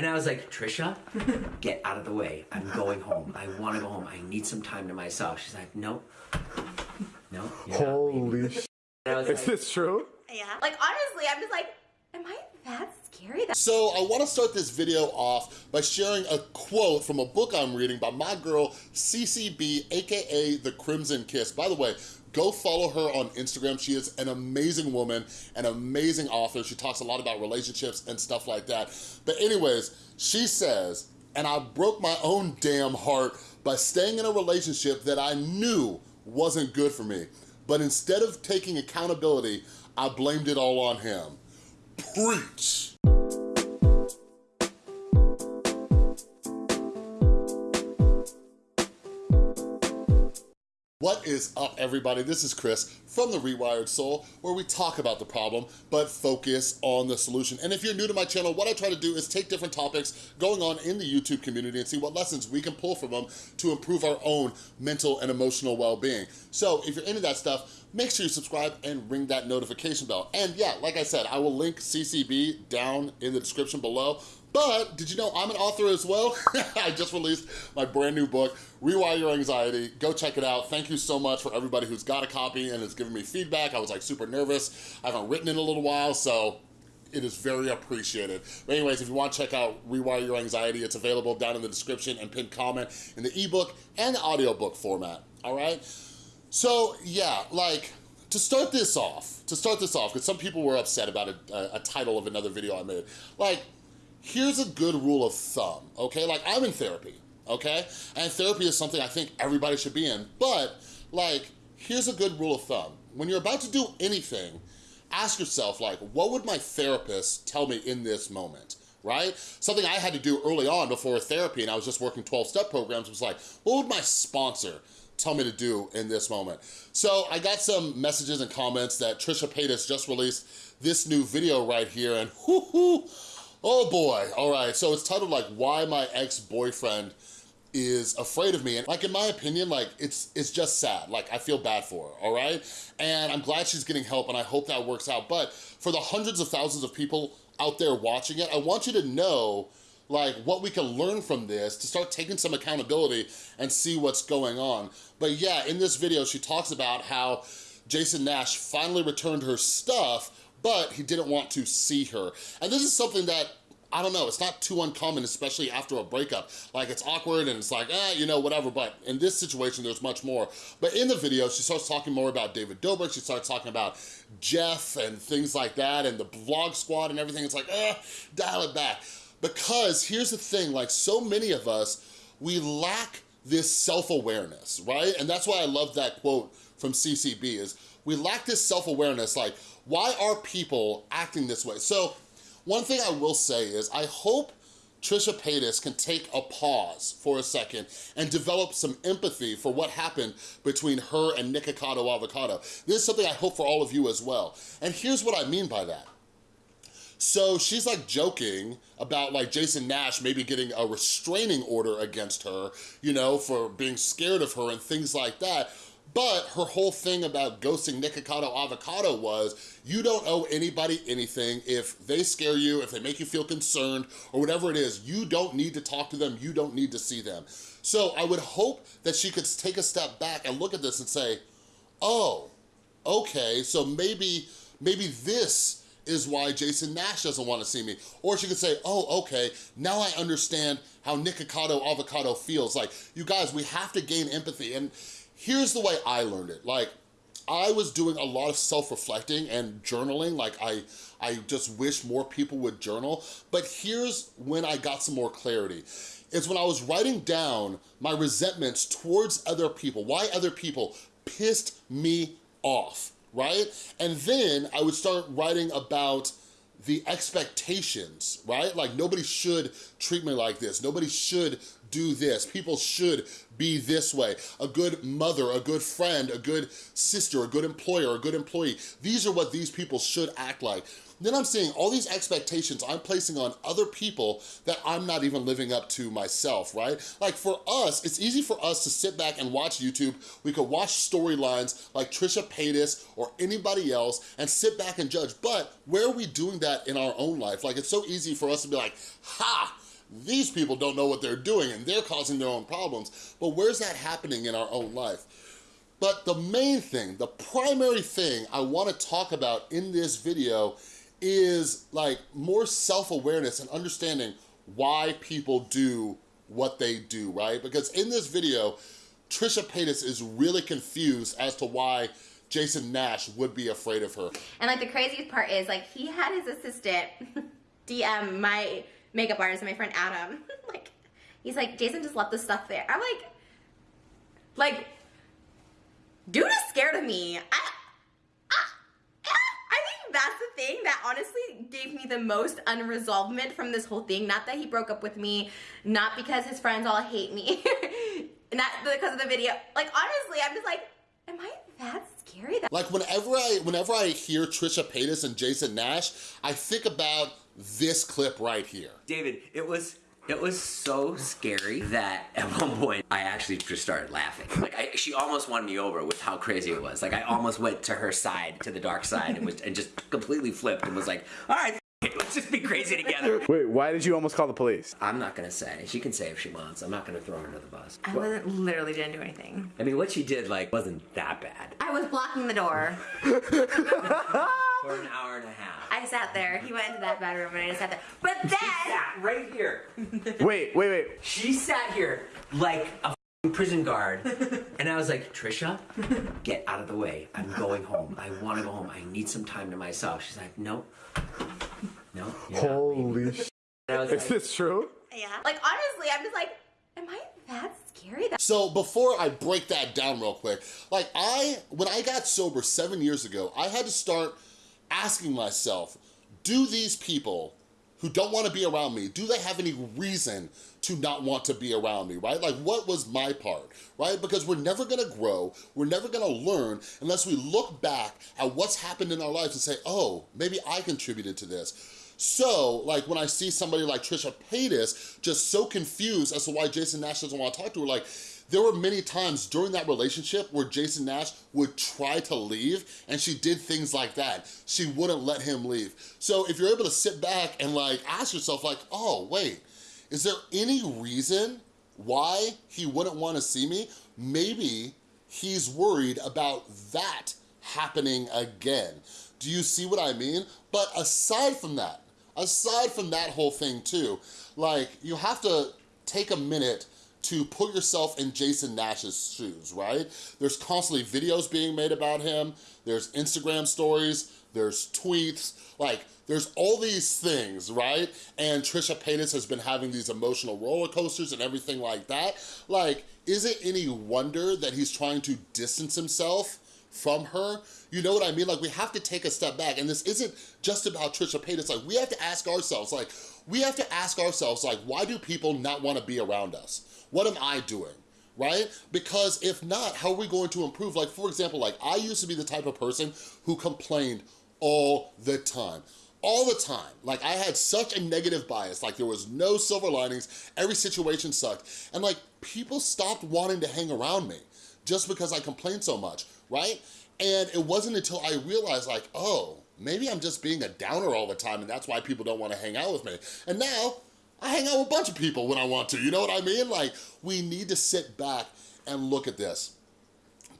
And I was like, Trisha, get out of the way. I'm going home. I want to go home. I need some time to myself. She's like, no, no. you're not leaving." Holy sh! And I was Is like, this true? Yeah. Like honestly, I'm just like, am I that That So I wanna start this video off by sharing a quote from a book I'm reading by my girl, CCB, AKA The Crimson Kiss. By the way, go follow her on Instagram. She is an amazing woman, an amazing author. She talks a lot about relationships and stuff like that. But anyways, she says, and I broke my own damn heart by staying in a relationship that I knew wasn't good for me. But instead of taking accountability, I blamed it all on him. Preach. Is up, everybody? This is Chris from The Rewired Soul, where we talk about the problem, but focus on the solution. And if you're new to my channel, what I try to do is take different topics going on in the YouTube community and see what lessons we can pull from them to improve our own mental and emotional well-being. So if you're into that stuff, make sure you subscribe and ring that notification bell. And yeah, like I said, I will link CCB down in the description below. But did you know I'm an author as well? I just released my brand new book, Rewire Your Anxiety. Go check it out. Thank you so much for everybody who's got a copy and has given me feedback. I was like super nervous. I haven't written in a little while, so it is very appreciated. But anyways, if you want to check out Rewire Your Anxiety, it's available down in the description and pinned comment in the ebook and the audiobook format, all right? So yeah, like, to start this off, to start this off, because some people were upset about a, a, a title of another video I made, like, here's a good rule of thumb, okay? Like, I'm in therapy, okay? And therapy is something I think everybody should be in, but, like, here's a good rule of thumb. When you're about to do anything, ask yourself, like, what would my therapist tell me in this moment? right? Something I had to do early on before therapy and I was just working 12-step programs was like, what would my sponsor tell me to do in this moment? So I got some messages and comments that Trisha Paytas just released this new video right here and whoo hoo, oh boy. All right, so it's titled like, why my ex-boyfriend is afraid of me. And like, in my opinion, like, it's it's just sad. Like, I feel bad for her, all right? And I'm glad she's getting help and I hope that works out. But for the hundreds of thousands of people out there watching it, I want you to know like what we can learn from this to start taking some accountability and see what's going on. But yeah, in this video, she talks about how Jason Nash finally returned her stuff, but he didn't want to see her. And this is something that I don't know, it's not too uncommon, especially after a breakup. Like, it's awkward and it's like, eh, you know, whatever, but in this situation, there's much more. But in the video, she starts talking more about David Dobrik, she starts talking about Jeff and things like that, and the vlog squad and everything. It's like, eh, dial it back. Because here's the thing, like so many of us, we lack this self-awareness, right? And that's why I love that quote from CCB is, we lack this self-awareness, like, why are people acting this way? So one thing I will say is I hope Trisha Paytas can take a pause for a second and develop some empathy for what happened between her and Nikocado Avocado. This is something I hope for all of you as well. And here's what I mean by that. So she's like joking about like Jason Nash maybe getting a restraining order against her, you know, for being scared of her and things like that. But her whole thing about ghosting Nikocado Avocado was, you don't owe anybody anything. If they scare you, if they make you feel concerned, or whatever it is, you don't need to talk to them, you don't need to see them. So I would hope that she could take a step back and look at this and say, oh, okay, so maybe, maybe this is why Jason Nash doesn't wanna see me. Or she could say, oh, okay, now I understand how Nikocado Avocado feels. Like, you guys, we have to gain empathy. And here's the way I learned it. Like, I was doing a lot of self-reflecting and journaling. Like, I, I just wish more people would journal. But here's when I got some more clarity. Is when I was writing down my resentments towards other people. Why other people pissed me off right? And then I would start writing about the expectations, right? Like nobody should treat me like this. Nobody should do this. People should be this way. A good mother, a good friend, a good sister, a good employer, a good employee. These are what these people should act like. Then I'm seeing all these expectations I'm placing on other people that I'm not even living up to myself, right? Like for us, it's easy for us to sit back and watch YouTube. We could watch storylines like Trisha Paytas or anybody else and sit back and judge. But where are we doing that in our own life? Like it's so easy for us to be like, ha, these people don't know what they're doing and they're causing their own problems. But where's that happening in our own life? But the main thing, the primary thing I wanna talk about in this video is like more self-awareness and understanding why people do what they do, right? Because in this video, Trisha Paytas is really confused as to why Jason Nash would be afraid of her. And like the craziest part is like he had his assistant DM my makeup artist, my friend Adam. like he's like, Jason just left the stuff there. I'm like, like, dude is scared of me. I, I think that's the thing that honestly gave me the most unresolvement from this whole thing. Not that he broke up with me, not because his friends all hate me, not because of the video. Like honestly, I'm just like, am I that scary? That Like whenever I whenever I hear Trisha Paytas and Jason Nash, I think about this clip right here. David, it was it was so scary that at one point I actually just started laughing. Like I, she almost won me over with how crazy it was. Like I almost went to her side, to the dark side, and was and just completely flipped and was like, "All right, it, let's just be crazy together." Wait, why did you almost call the police? I'm not gonna say. She can say if she wants. I'm not gonna throw her under the bus. I wasn't literally didn't do anything. I mean, what she did like wasn't that bad I was blocking the door. for an hour and a half. I sat there. He went into that bedroom and I just sat there. But then she sat right here. Wait, wait, wait. She sat here like a prison guard, and I was like, Trisha, get out of the way. I'm going home. I want to go home. I need some time to myself. She's like, no, no. you're not leaving." Holy sh! And I was Is like, this true? Yeah. Like honestly, I'm just like, am I that scary? That So before I break that down real quick, like I, when I got sober seven years ago, I had to start asking myself, do these people who don't wanna be around me, do they have any reason to not want to be around me, right? Like what was my part, right? Because we're never gonna grow, we're never gonna learn unless we look back at what's happened in our lives and say, oh, maybe I contributed to this. So, like, when I see somebody like Trisha Paytas just so confused as to why Jason Nash doesn't want to talk to her, like, there were many times during that relationship where Jason Nash would try to leave and she did things like that. She wouldn't let him leave. So if you're able to sit back and like ask yourself like, oh, wait, is there any reason why he wouldn't want to see me? Maybe he's worried about that happening again. Do you see what I mean? But aside from that, aside from that whole thing too, like you have to take a minute to put yourself in Jason Nash's shoes, right? There's constantly videos being made about him, there's Instagram stories, there's tweets, like there's all these things, right? And Trisha Paytas has been having these emotional roller coasters and everything like that. Like, is it any wonder that he's trying to distance himself from her. You know what I mean? Like we have to take a step back and this isn't just about Trisha Paytas. Like we have to ask ourselves, like we have to ask ourselves, like why do people not wanna be around us? What am I doing? right? Because if not, how are we going to improve? Like, for example, like I used to be the type of person who complained all the time all the time. Like I had such a negative bias, like there was no silver linings, every situation sucked. And like people stopped wanting to hang around me just because I complained so much, right? And it wasn't until I realized like, oh, maybe I'm just being a downer all the time and that's why people don't wanna hang out with me. And now, I hang out with a bunch of people when I want to, you know what I mean? Like, we need to sit back and look at this.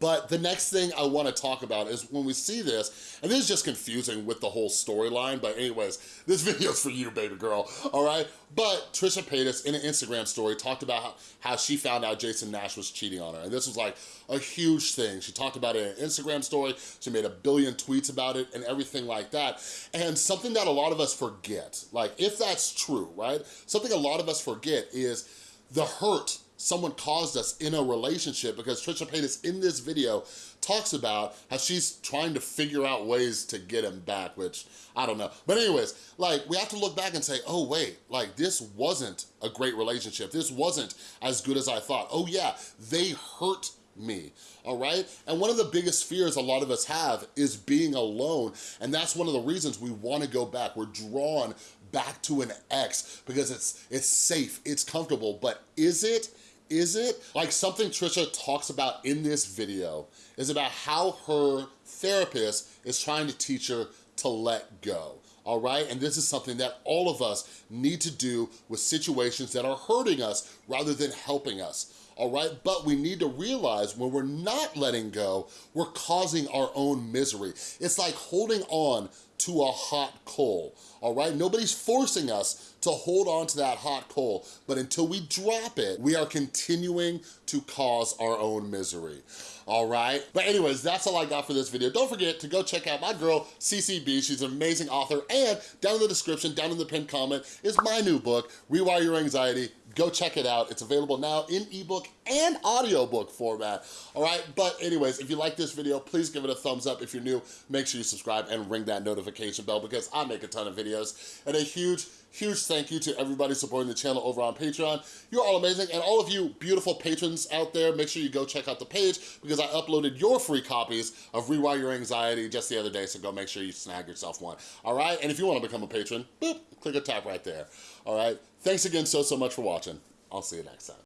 But the next thing I wanna talk about is when we see this, and this is just confusing with the whole storyline, but anyways, this video's for you, baby girl, all right? But Trisha Paytas, in an Instagram story, talked about how, how she found out Jason Nash was cheating on her, and this was like a huge thing. She talked about it in an Instagram story, she made a billion tweets about it, and everything like that. And something that a lot of us forget, like if that's true, right? Something a lot of us forget is the hurt someone caused us in a relationship because Trisha Paytas in this video talks about how she's trying to figure out ways to get him back, which I don't know. But anyways, like we have to look back and say, oh wait, like this wasn't a great relationship. This wasn't as good as I thought. Oh yeah, they hurt me, all right? And one of the biggest fears a lot of us have is being alone, and that's one of the reasons we wanna go back. We're drawn back to an ex because it's it's safe, it's comfortable, but is it? Is it? Like something Trisha talks about in this video is about how her therapist is trying to teach her to let go, all right? And this is something that all of us need to do with situations that are hurting us rather than helping us all right? But we need to realize when we're not letting go, we're causing our own misery. It's like holding on to a hot coal, all right? Nobody's forcing us to hold on to that hot coal, but until we drop it, we are continuing to cause our own misery, all right? But anyways, that's all I got for this video. Don't forget to go check out my girl, CCB. She's an amazing author, and down in the description, down in the pinned comment, is my new book, Rewire Your Anxiety, go check it out. It's available now in ebook and audiobook format, all right? But anyways, if you like this video, please give it a thumbs up. If you're new, make sure you subscribe and ring that notification bell because I make a ton of videos. And a huge, huge thank you to everybody supporting the channel over on Patreon. You're all amazing. And all of you beautiful patrons out there, make sure you go check out the page because I uploaded your free copies of Rewire Your Anxiety just the other day, so go make sure you snag yourself one, all right? And if you wanna become a patron, boop, click a tap right there, all right? Thanks again so, so much for watching. I'll see you next time.